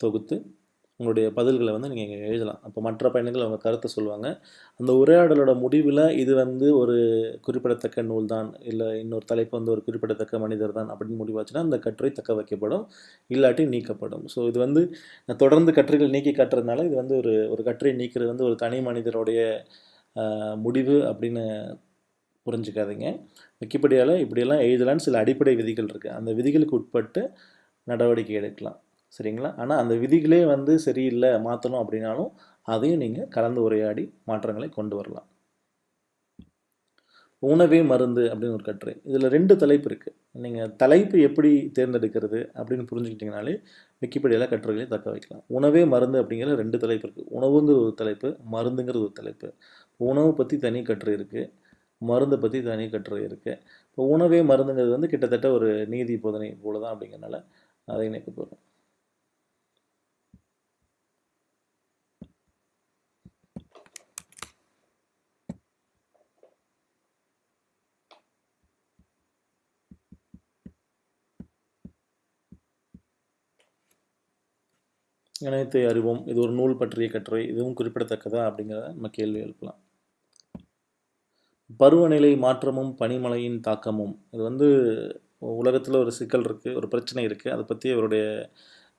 தொகுத்து உங்களுடைய பதில்களை வந்து நீங்கள் இங்கே எழுதலாம். அப்போ மற்ற பயணிகள் அவங்க கருத்தை சொல்லுவாங்க. அந்த உரையாடலோட முடிவில் இது வந்து ஒரு குறிப்பிடத்தக்க நூல் தான். இல்லை இன்னொரு தலைப்பு வந்து ஒரு குறிப்பிடத்தக்க மனிதர் தான் அப்படின்னு முடிவாச்சுன்னா அந்த கட்டுரை தக்க வைக்கப்படும். இல்லாட்டி நீக்கப்படும். ஸோ இது வந்து நான் தொடர்ந்து கட்டுரைகள் நீக்கி காட்டுறதுனால இது வந்து ஒரு ஒரு கட்டுரை நீக்கிறது வந்து ஒரு தனி மனிதருடைய முடிவு அப்படின்னு புரிஞ்சுக்காதீங்க. விக்கிபீடியாவில் இப்படியெல்லாம் எழுதலான்னு சில அடிப்படை விதிகள் இருக்குது அந்த விதிகளுக்கு உட்பட்டு நடவடிக்கை எடுக்கலாம். சரிங்களா? ஆனால் அந்த விதிகளே வந்து சரியில்லை மாற்றணும் அப்படின்னாலும் அதையும் நீங்கள் கலந்து உரையாடி மாற்றங்களை கொண்டு வரலாம். உணவே மருந்து அப்படின்னு ஒரு கட்டுரை. இதில் ரெண்டு தலைப்பு இருக்குது நீங்கள் தலைப்பு எப்படி தேர்ந்தெடுக்கிறது அப்படின்னு புரிஞ்சுக்கிட்டிங்கனாலே விக்கிபீடியாவில் கட்டுரைகளை தக்க வைக்கலாம். உணவே மருந்து அப்படிங்கிற ரெண்டு தலைப்பு இருக்குது உணவுங்கிற ஒரு தலைப்பு மருந்துங்கிறது ஒரு தலைப்பு. உணவு பற்றி தனி கட்டுரை இருக்குது மருந்தை பற்றி தனி கட்டுரை இருக்குது இப்போ உணவே மருந்துங்கிறது வந்து கிட்டத்தட்ட ஒரு நீதி போதனை போல தான் அப்படிங்கிறனால அதை இணைக்க போகிறோம் இணையத்தை அறிவோம். இது ஒரு நூல் பற்றிய கட்டுரை. இதுவும் குறிப்பிடத்தக்கதா அப்படிங்கிறத நம்ம கேள்வி எழுப்பலாம். பருவநிலை மாற்றமும் பனிமழையின் தாக்கமும். இது வந்து உலகத்தில் ஒரு சிக்கல் இருக்குது ஒரு பிரச்சனை இருக்குது அதை பற்றி அவருடைய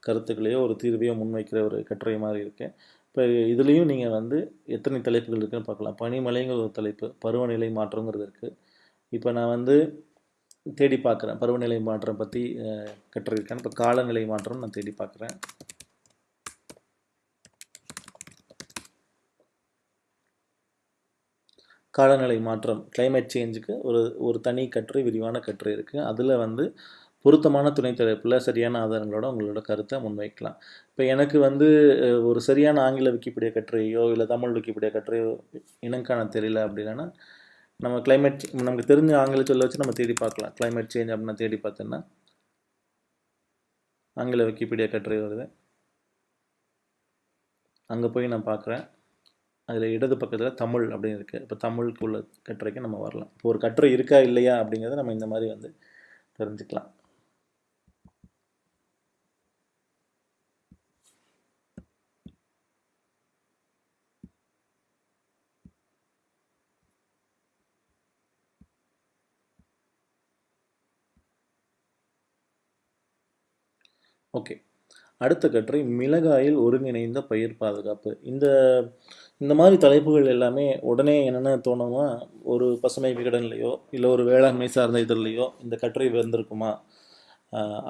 கருத்துக்களையோ ஒரு தீர்வையோ முன்வைக்கிற ஒரு கட்டுரை மாதிரி இருக்குது இப்போ இதுலேயும் நீங்கள் வந்து எத்தனை தலைப்புகள் இருக்குன்னு பார்க்கலாம். பனிமலைங்கிற ஒரு தலைப்பு பருவநிலை மாற்றங்கிறது இருக்குது இப்போ நான் வந்து தேடி பார்க்குறேன். பருவநிலை மாற்றம் பற்றி கட்டுரை இருக்கேன் இப்போ காலநிலை மாற்றம் நான் தேடி பார்க்குறேன். காலநிலை மாற்றம் கிளைமேட் சேஞ்சுக்கு ஒரு ஒரு தனி கட்டுரை விரிவான கட்டுரை இருக்குது அதில் வந்து பொருத்தமான துணை தலைப்பில் சரியான ஆதாரங்களோட உங்களோட கருத்தை முன்வைக்கலாம். இப்போ எனக்கு வந்து ஒரு சரியான ஆங்கில விக்கிபீடியா கட்டுரையோ இல்லை தமிழ் விக்கிபீடியா கட்டுரையோ இனங்காண தெரியல அப்படின்னா நம்ம கிளைமேட் நமக்கு தெரிஞ்ச ஆங்கில சொல்ல வச்சு நம்ம தேடி பார்க்கலாம். கிளைமேட் சேஞ்ச் அப்படின்னா தேடி பார்த்தோன்னா ஆங்கில விக்கிபீடியா கட்டுரை வருது. அங்கே போய் நான் பார்க்குறேன். அதில் இடது பக்கத்தில் தமிழ் அப்படின்னு இருக்குது இப்போ தமிழுக்கு உள்ள கட்டுரைக்கு நம்ம வரலாம். இப்போ ஒரு கட்டுரை இருக்கா இல்லையா அப்படிங்கிறத நம்ம இந்த மாதிரி வந்து தெரிஞ்சுக்கலாம். ஓகே. அடுத்த கட்டுரை மிளகாயில் ஒருங்கிணைந்த பயிர் பாதுகாப்பு. இந்த இந்த மாதிரி தலைப்புகள் எல்லாமே உடனே என்னென்ன தோணுமா ஒரு பசுமை விகடன்லையோ இல்லை ஒரு வேளாண்மை சார்ந்த இதழ்லையோ இந்த கட்டுரை வந்திருக்குமா?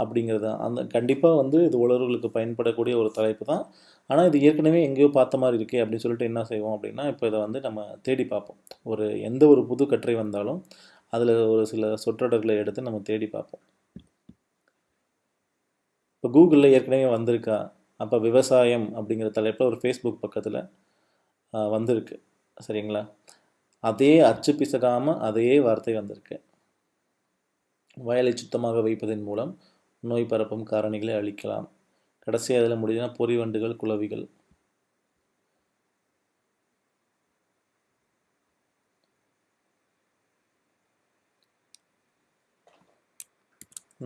அப்படிங்கிறது தான் அந்த கண்டிப்பாக வந்து இது உழவர்களுக்கு பயன்படக்கூடிய ஒரு தலைப்பு தான். ஆனால் இது ஏற்கனவே எங்கேயோ பார்த்த மாதிரி இருக்கே அப்படின்னு சொல்லிட்டு என்ன செய்வோம் அப்படின்னா இப்போ இதை வந்து நம்ம தேடி பார்ப்போம். ஒரு எந்த ஒரு புது கட்டுரை வந்தாலும் அதில் ஒரு சில சொற்றொடர்களை எடுத்து நம்ம தேடி பார்ப்போம். இப்போ கூகுளில் ஏற்கனவே வந்திருக்கா? அப்போ விவசாயம் அப்படிங்கிற தலைப்பில் ஒரு ஃபேஸ்புக் பக்கத்தில் வந்திருக்கு. சரிங்களா? அதே அச்சு பிசகாமல் அதே வார்த்தை வந்திருக்கு. வயலை சுத்தமாக வைப்பதன் மூலம் நோய் பரப்பும் காரணிகளை அழிக்கலாம். கடைசி அதில் முடியுதுன்னா பொறிவண்டுகள் குளவிகள்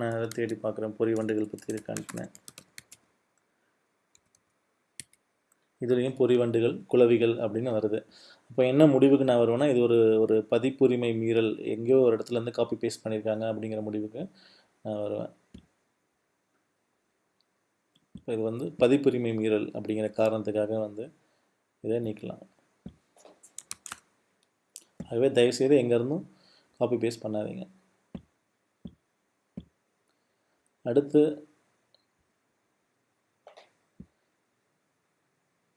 நான் அதை தேடி பார்க்குறேன் பொறிவண்டுகள் பற்றி இருக்கான்னு இதுலேயும் பொறிவண்டுகள் குளவிகள் அப்படின்னு வருது. அப்போ என்ன முடிவுக்கு நான் வருவேன்னா இது ஒரு ஒரு பதிப்புரிமை மீறல். எங்கேயோ ஒரு இடத்துல இருந்து காப்பி பேஸ்ட் பண்ணியிருக்காங்க அப்படிங்கிற முடிவுக்கு நான் வருவேன். இப்போ இது வந்து பதிப்புரிமை மீறல் அப்படிங்கிற காரணத்துக்காக வந்து இதை நீக்கலாம். ஆகவே தயவுசெய்து எங்கேருந்தும் காப்பி பேஸ்ட் பண்ணாதீங்க. அடுத்து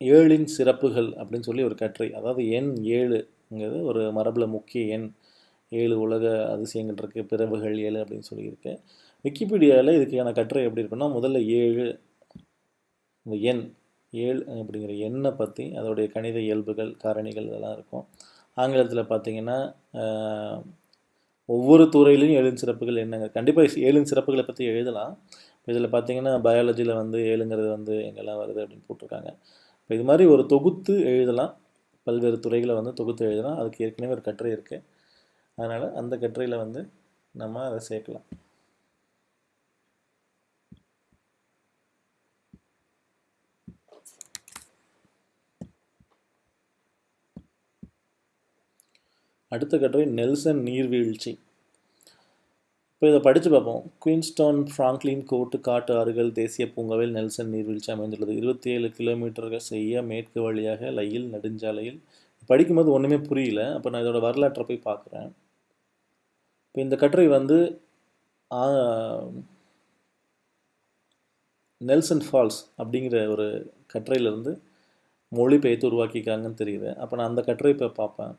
ஏழின் சிறப்புகள் அப்படின்னு சொல்லி ஒரு கட்டுரை. அதாவது எண் ஏழுங்கிறது ஒரு மரபில் முக்கிய எண். ஏழு உலக அதிசயங்கள் இருக்குது பிறவுகள் ஏழு அப்படின்னு சொல்லியிருக்கு. விக்கிபீடியாவில் இதுக்கான கட்டுரை எப்படி இருக்குன்னா முதல்ல ஏழு இந்த எண் ஏழு அப்படிங்கிற எண்ணை பற்றி அதோடைய கணித இயல்புகள் காரணிகள் இதெல்லாம் இருக்கும். ஆங்கிலத்தில் பார்த்திங்கன்னா ஒவ்வொரு துறையிலையும் ஏழு சிறப்புகள் என்னங்க? கண்டிப்பாக ஏழு சிறப்புகளை பற்றி எழுதலாம். இதில் பார்த்தீங்கன்னா பயாலஜியில் வந்து ஏழுங்கிறது வந்து எங்கெல்லாம் வருது அப்படின்னு போட்டிருக்காங்க. இப்போ இது மாதிரி ஒரு தொகுத்து எழுதலாம். பல்வேறு துறைகளை வந்து தொகுத்து எழுதலாம். அதுக்கு ஏற்கனவே ஒரு கட்டுரை இருக்குது அதனால் அந்த கட்டுரையில் வந்து நம்ம அதை சேர்க்கலாம். அடுத்த கட்டுரை நெல்சன் நீர்வீழ்ச்சி. இப்போ இதை படித்து பார்ப்போம். குயின்ஸ்டோன் ஃப்ராங்க்லின் கோட்டு காட்டு ஆறுகள் தேசிய பூங்காவில் நெல்சன் நீர்வீழ்ச்சி அமைந்துள்ளது. இருபத்தி ஏழு கிலோமீட்டர்கள் செய்ய மேற்கு வழியாக லையில் நெடுஞ்சாலையில். படிக்கும்போது ஒன்றுமே புரியல. அப்போ நான் இதோட வரலாற்றை போய் பார்க்குறேன். இப்போ இந்த கட்டுரை வந்து நெல்சன் ஃபால்ஸ் அப்படிங்கிற ஒரு கட்டுரையிலேருந்து மொழிபெயர்த்து உருவாக்கியிருக்காங்கன்னு தெரியுது. அப்போ நான் அந்த கட்டுரை இப்போ பார்ப்பேன்.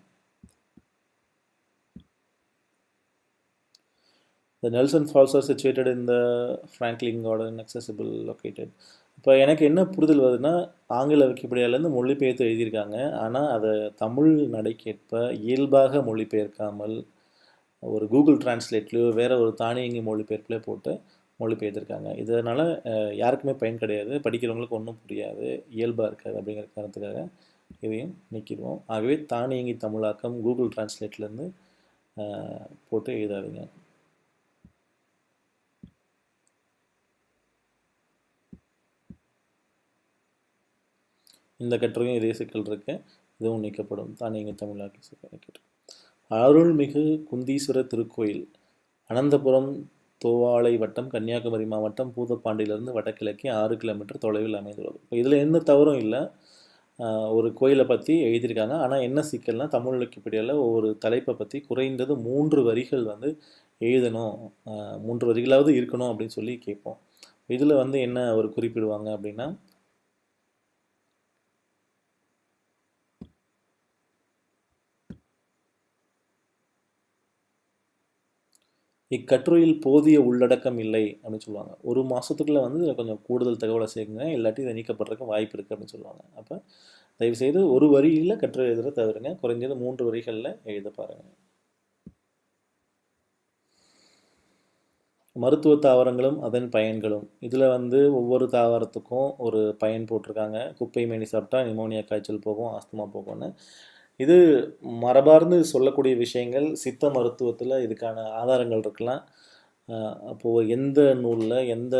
The Nelson Falls are situated in the Franklin Garden, accessible, located. இப்போ எனக்கு என்ன புரிதல் வருதுன்னா ஆங்கில விக்கிபீடியாலேருந்து மொழிபெயர்த்து எழுதியிருக்காங்க. ஆனால் அதை தமிழ் நடைக்கேற்ப இயல்பாக மொழிபெயர்க்காமல் ஒரு கூகுள் டிரான்ஸ்லேட்லேயோ வேறு ஒரு தானியங்கி மொழிபெயர்ப்புலேயோ போட்டு மொழிபெயர்த்திருக்காங்க. இதனால் யாருக்குமே பயன் கிடையாது. படிக்கிறவங்களுக்கு ஒன்றும் புரியாது. இயல்பாக இருக்காது அப்படிங்கிற காரணத்துக்காக இதையும் நீக்கிடுவோம். ஆகவே தானியங்கி தமிழாக்கம் கூகுள் டிரான்ஸ்லேட்லேருந்து போட்டு எழுதாதீங்க. இந்த கட்டுரையும் இதே சிக்கல் இருக்கு. இதுவும் நீக்கப்படும். தானியங்கி தமிழாக்கி சிக்கல் அருள்மிகு குந்தீஸ்வரர் திருக்கோயில் அனந்தபுரம் தோவாளை வட்டம் கன்னியாகுமரி மாவட்டம் பூதப்பாண்டியிலிருந்து வடகிழக்கே ஆறு கிலோமீட்டர் தொலைவில் அமைந்துள்ளது. இப்போ இதில் எந்த தவறும் இல்லை. ஒரு கோயிலை பற்றி எழுதியிருக்காங்க. ஆனால் என்ன சிக்கல்னா தமிழ் விக்கிபீடியாவில் ஒவ்வொரு தலைப்பை பற்றி குறைந்தது மூன்று வரிகள் வந்து எழுதணும். மூன்று வரிகளாவது இருக்கணும் அப்படின்னு சொல்லி கேட்போம். இதில் வந்து என்ன ஒரு குறிப்பிடுவாங்க அப்படின்னா இக்கட்டுரையில் போதிய உள்ளடக்கம் இல்லை அப்படின்னு சொல்லுவாங்க. ஒரு மாதத்துக்குள்ளே வந்து இதில் கொஞ்சம் கூடுதல் தகவலை சேர்க்குங்க. இல்லாட்டி இதை நீக்கப்படுறதுக்கு வாய்ப்பு இருக்குது அப்படின்னு சொல்லுவாங்க. அப்போ தயவுசெய்து ஒரு வரியில் கட்டுரை எழுதுகிற தவிருங்க குறைஞ்சது மூன்று வரிகளில் எழுத பாருங்கள் மருத்துவ தாவரங்களும் அதன் பயன்களும். இதில் வந்து ஒவ்வொரு தாவரத்துக்கும் ஒரு பயன் போட்டிருக்காங்க. குப்பை மேனி சாப்பிட்டா நிமோனியா காய்ச்சல் போகும் ஆஸ்துமா போகும்னு. இது மரபார்ந்து சொல்லக்கூடிய விஷயங்கள் சித்த மருத்துவத்தில் இதுக்கான ஆதாரங்கள் இருக்கலாம். அப்போது எந்த நூலில் எந்த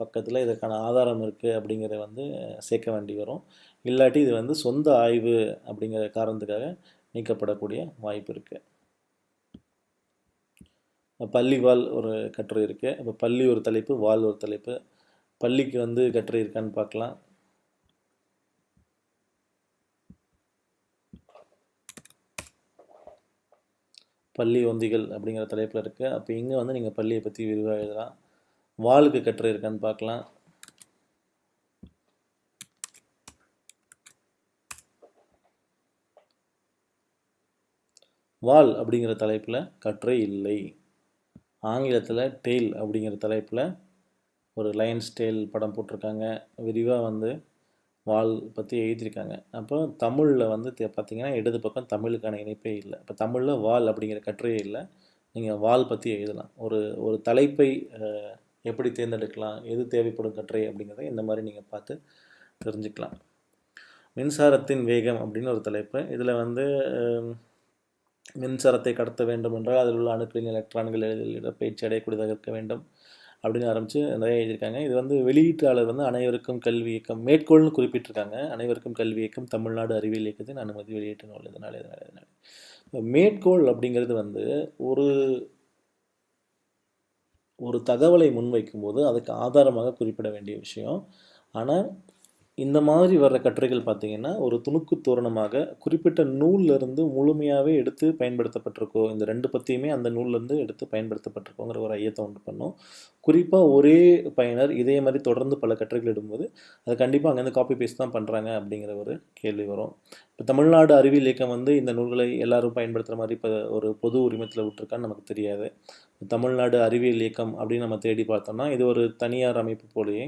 பக்கத்தில் இதற்கான ஆதாரம் இருக்குது அப்படிங்கிறத வந்து சேர்க்க வேண்டி வரும். இல்லாட்டி இது வந்து சொந்த ஆய்வு அப்படிங்கிற காரணத்துக்காக நீக்கப்படக்கூடிய வாய்ப்பு இருக்குது பள்ளிவால் ஒரு கட்டுரை இருக்குது இப்போ பள்ளி ஒரு தலைப்பு வால் ஒரு தலைப்பு. பள்ளிக்கு வந்து கட்டுரை இருக்கான்னு பார்க்கலாம். பள்ளி ஒந்திகள் அப்படிங்கிற தலைப்பில் இருக்குது அப்போ இங்கே வந்து நீங்கள் பள்ளியை பற்றி விரிவாக எழுதலாம். வாளுக்கு கட்டுரை இருக்கான்னு பார்க்கலாம். வால் அப்படிங்கிற தலைப்பில் கட்டுரை இல்லை. ஆங்கிலத்தில் டெய்ல் அப்படிங்கிற தலைப்பில் ஒரு லயன்ஸ் டெய்ல் படம் போட்டிருக்காங்க. விரிவாக வந்து வால் பற்றி எழுதியிருக்காங்க. அப்போ தமிழில் வந்து தே- பார்த்தீங்கன்னா இடது பக்கம் தமிழுக்கான இணைப்பே இல்லை. இப்போ தமிழில் வால் அப்படிங்கிற கட்டுரையே இல்லை. நீங்கள் வால் பற்றி எழுதலாம். ஒரு ஒரு தலைப்பை எப்படி தேர்ந்தெடுக்கலாம்? எது தேவைப்படும் கட்டுரை அப்படிங்கிறத இந்த மாதிரி நீங்கள் பார்த்து தெரிஞ்சுக்கலாம். மின்சாரத்தின் வேகம் அப்படின்னு ஒரு தலைப்பு. இதில் வந்து மின்சாரத்தை கடத்த வேண்டும் என்றால் அதில் உள்ள அணுக்களின் எலக்ட்ரான்கள் எளிதில் இடப்பெயர்ச்சி அடையக்கூடியதாக இருக்க வேண்டும். அப்படின்னு ஆரம்பித்து நிறைய எழுதியிருக்காங்க. இது வந்து வெளியீட்டாளர் வந்து அனைவருக்கும் கல்வி இயக்கம் மேற்கோள்னு குறிப்பிட்டிருக்காங்க. அனைவருக்கும் கல்வி இயக்கம் தமிழ்நாடு அறிவியல் இயக்கத்தின் அனுமதி வெளியீட்டு நூல் இதனால் இதனால் இதனால் மேற்கோள் அப்படிங்கிறது வந்து ஒரு ஒரு தகவலை முன்வைக்கும்போது அதுக்கு ஆதாரமாக குறிப்பிட வேண்டிய விஷயம். ஆனால் இந்த மாதிரி வர்ற கட்டுரைகள் பார்த்திங்கன்னா ஒரு துணுக்கு தோரணமாக குறிப்பிட்ட நூல்லேருந்து முழுமையாகவே எடுத்து பயன்படுத்தப்பட்டிருக்கோ இந்த ரெண்டு பற்றியுமே அந்த நூல்லேருந்து எடுத்து பயன்படுத்தப்பட்டிருக்கோங்கிற ஒரு ஐயத்தை உண்டு பண்ணோம். குறிப்பாக ஒரே பயனர் இதே மாதிரி தொடர்ந்து பல கட்டுரைகள் இடும்போது அது கண்டிப்பாக அங்கேருந்து காப்பி பேஸ்ட் தான் பண்ணுறாங்க அப்படிங்கிற ஒரு கேள்வி வரும். இப்போ தமிழ்நாடு அறிவியல் இயக்கம் வந்து இந்த நூல்களை எல்லாரும் பயன்படுத்துகிற மாதிரி இப்போ ஒரு பொது உரிமத்தில் விட்டுருக்கான்னு நமக்கு தெரியாது. தமிழ்நாடு அறிவியல் இயக்கம் அப்படின்னு நம்ம தேடி பார்த்தோம்னா இது ஒரு தனியார் அமைப்பு போலேயே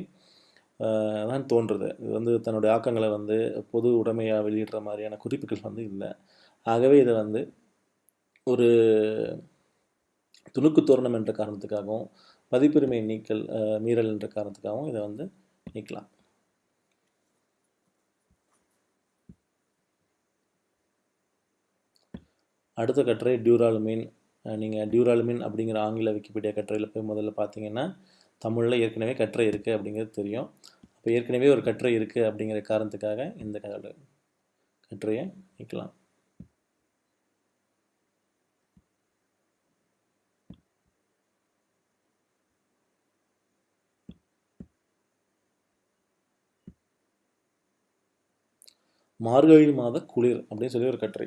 தான் தோன்றுது. இது வந்து தன்னுடைய ஆக்கங்களை வந்து பொது உடைமையாக வெளியிடுற மாதிரியான குறிப்புகள் வந்து இல்லை. ஆகவே இதை வந்து ஒரு துணுக்கு தோரணம் என்ற காரணத்துக்காகவும் பதிப்புரிமை நீக்கல் மீறல் என்ற காரணத்துக்காகவும் இதை வந்து நீக்கலாம். அடுத்த கட்டுரை டியூராலுமின். நீங்கள் டியூராலுமின் அப்படிங்கிற ஆங்கில விக்கிபீடியா கட்டுரையில் போய் முதல்ல பார்த்தீங்கன்னா தமிழில் ஏற்கனவே கற்றை இருக்குது அப்படிங்கிறது தெரியும். அப்போ ஏற்கனவே ஒரு கட்டுரை இருக்குது அப்படிங்கிற காரணத்துக்காக இந்த கற்றையை நிற்கலாம் மார்கழி மாத குளிர் அப்படின்னு சொல்லி ஒரு கட்டுரை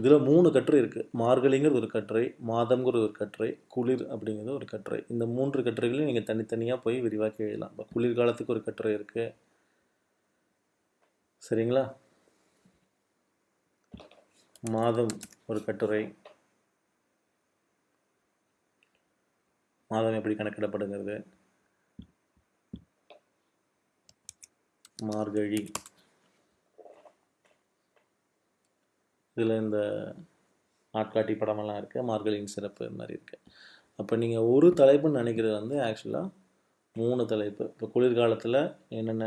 இதில் மூணு கட்டுரை இருக்குது. மார்கழிங்கிறது ஒரு கட்டுரை மாதம்ங்கிறது ஒரு கட்டுரை குளிர் அப்படிங்கிறது ஒரு கட்டுரை. இந்த மூன்று கட்டுரைகளையும் நீங்கள் தனித்தனியாக போய் விரிவாக்கி எழுதலாம். இப்போ குளிர்காலத்துக்கு ஒரு கட்டுரை இருக்குது. சரிங்களா? மாதம் ஒரு கட்டுரை. மாதம் எப்படி கணக்கிடப்படுகிறது? மார்கழி. இதில் இந்த நாட்காட்டி படமெல்லாம் இருக்குது மார்கழியின் சிறப்பு இது மாதிரி இருக்குது அப்போ நீங்கள் ஒரு தலைப்புன்னு நினைக்கிறது வந்து ஆக்சுவலாக மூணு தலைப்பு. இப்போ குளிர்காலத்தில் என்னென்ன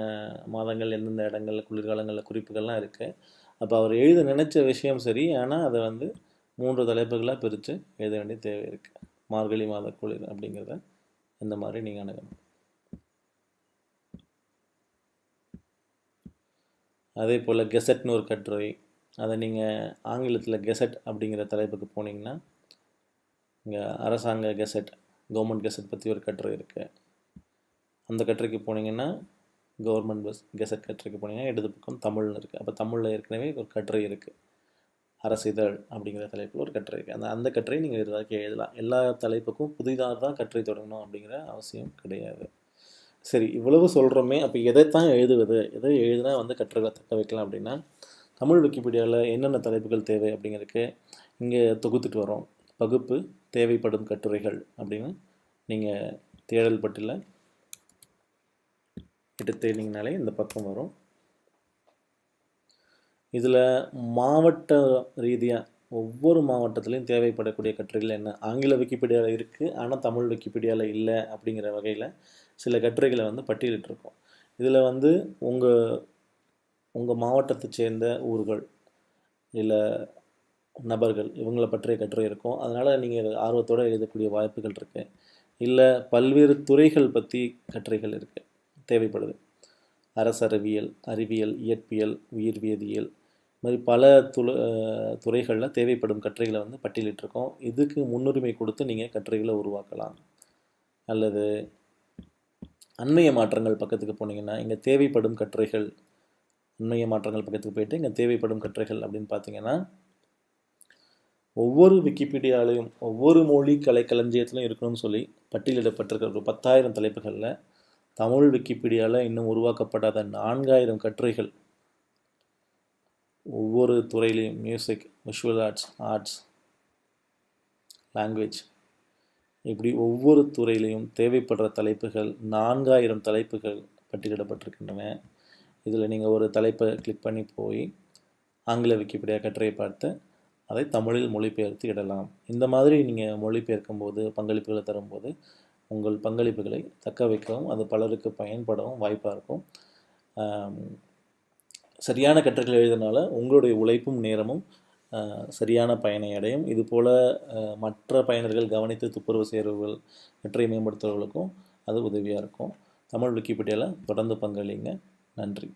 மாதங்கள் எந்தெந்த இடங்களில் குளிர்காலங்களில் குறிப்புகள்லாம் இருக்குது அப்போ அவர் எழுத நினச்ச விஷயம் சரி. ஆனால் அதை வந்து மூன்று தலைப்புகளாக பிரித்து எழுத வேண்டிய தேவை இருக்குது மார்கழி மாத குளிர் அப்படிங்கிறத இந்த மாதிரி நீங்கள் அணுகணும். அதே போல் கெசட்னு ஒரு கட்டுரை அதை நீங்கள் ஆங்கிலத்தில் கெசட் அப்படிங்கிற தலைப்புக்கு போனீங்கன்னா இங்கே அரசாங்க கெசட் கவர்மெண்ட் கெசட் பற்றி ஒரு கட்டுரை இருக்குது அந்த கட்டுரைக்கு போனீங்கன்னா கவர்மெண்ட் பஸ் கெசட் கட்டுரைக்கு போனீங்கன்னா இடது பக்கம் தமிழ்னு இருக்குது அப்போ தமிழில் ஏற்கனவே ஒரு கட்டுரை இருக்குது அரசிதழ் அப்படிங்கிற தலைப்பில் ஒரு கட்டுரை இருக்குது அந்த அந்த கட்டுரை நீங்கள் இதாக்கி எழுதலாம். எல்லா தலைப்புக்கும் புதிதாக தான் கட்டுரை தொடங்கணும் அப்படிங்கிற அவசியம் கிடையாது. சரி இவ்வளவு சொல்கிறோமே அப்போ எதைத்தான் எழுதுவது? எதை எழுதினா வந்து கட்டுரைகளை தக்க வைக்கலாம் அப்படின்னா தமிழ் விக்கிபீடியாவில் என்னென்ன தலைப்புகள் தேவை அப்படிங்கிறதுக்கு இங்கே தொகுத்துட்டு வரோம். பகுப்பு தேவைப்படும் கட்டுரைகள் அப்படின்னு நீங்கள் தேடல் பட்டியில் இட்டு தேடிங்கனாலே இந்த பக்கம் வரும். இதில் மாவட்ட ரீதியாக ஒவ்வொரு மாவட்டத்திலையும் தேவைப்படக்கூடிய கட்டுரைகள் என்ன? ஆங்கில விக்கிபீடியாவில் இருக்குது ஆனால் தமிழ் விக்கிபீடியாவில் இல்லை அப்படிங்கிற வகையில் சில கட்டுரைகளை வந்து பட்டியலிட்டிருக்கோம். இதில் வந்து உங்கள் உங்கள் மாவட்டத்தை சேர்ந்த ஊர்கள் இல்லை நபர்கள் இவங்களை பற்றிய கட்டுரை இருக்கும். அதனால் நீங்கள் ஆர்வத்தோடு எழுதக்கூடிய வாய்ப்புகள் இருக்குது இல்லை பல்வேறு துறைகள் பற்றி கட்டுரைகள் இருக்குது தேவைப்படுது. அரசறிவியல் அறிவியல் இயற்பியல் உயிர்வேதியியல் இது மாதிரி பல துள துறைகளில் தேவைப்படும் கட்டுரைகளை வந்து பட்டியலிட்டிருக்கோம். இதுக்கு முன்னுரிமை கொடுத்து நீங்கள் கட்டுரைகளை உருவாக்கலாம். அல்லது அண்மைய மாற்றங்கள் பக்கத்துக்கு போனீங்கன்னா இங்கே தேவைப்படும் கட்டுரைகள் அண்மைய மாற்றங்கள் பக்கத்துக்கு போயிட்டு இங்கே தேவைப்படும் கட்டுரைகள் அப்படின்னு பார்த்தீங்கன்னா ஒவ்வொரு விக்கிபீடியாலையும் ஒவ்வொரு மொழி கலைக்களஞ்சியத்திலும் இருக்கணும்னு சொல்லி பட்டியலிடப்பட்டிருக்கிற ஒரு பத்தாயிரம் தலைப்புகளில் தமிழ் விக்கிபீடியாவில் இன்னும் உருவாக்கப்படாத நான்காயிரம் கட்டுரைகள் ஒவ்வொரு துறையிலையும் music visual arts arts language இப்படி ஒவ்வொரு துறையிலையும் தேவைப்படுற தலைப்புகள் நான்காயிரம் தலைப்புகள் பட்டியலிடப்பட்டிருக்கின்றன. இதில் நீங்கள் ஒரு தலைப்பை கிளிக் பண்ணி போய் ஆங்கில விக்கிபீடியா கட்டுரையை பார்த்து அதை தமிழில் மொழிபெயர்த்து இடலாம். இந்த மாதிரி நீங்கள் மொழிபெயர்க்கும் போது பங்களிப்புகளை தரும்போது உங்கள் பங்களிப்புகளை தக்க வைக்கவும் அது பலருக்கு பயன்படவும் வாய்ப்பாக இருக்கும். சரியான கட்டுரைகள் எழுதினால உங்களுடைய உழைப்பும் நேரமும் சரியான பயனை அடையும். இதுபோல் மற்ற பயனர்கள் கவனித்து துப்புரவு செய்கிறவர்கள் கட்டுரை மேம்படுத்துகிறவர்களுக்கும் அது உதவியாக இருக்கும். தமிழ் விக்கிபீடியாவில் தொடர்ந்து பங்களிங்க. நன்றி.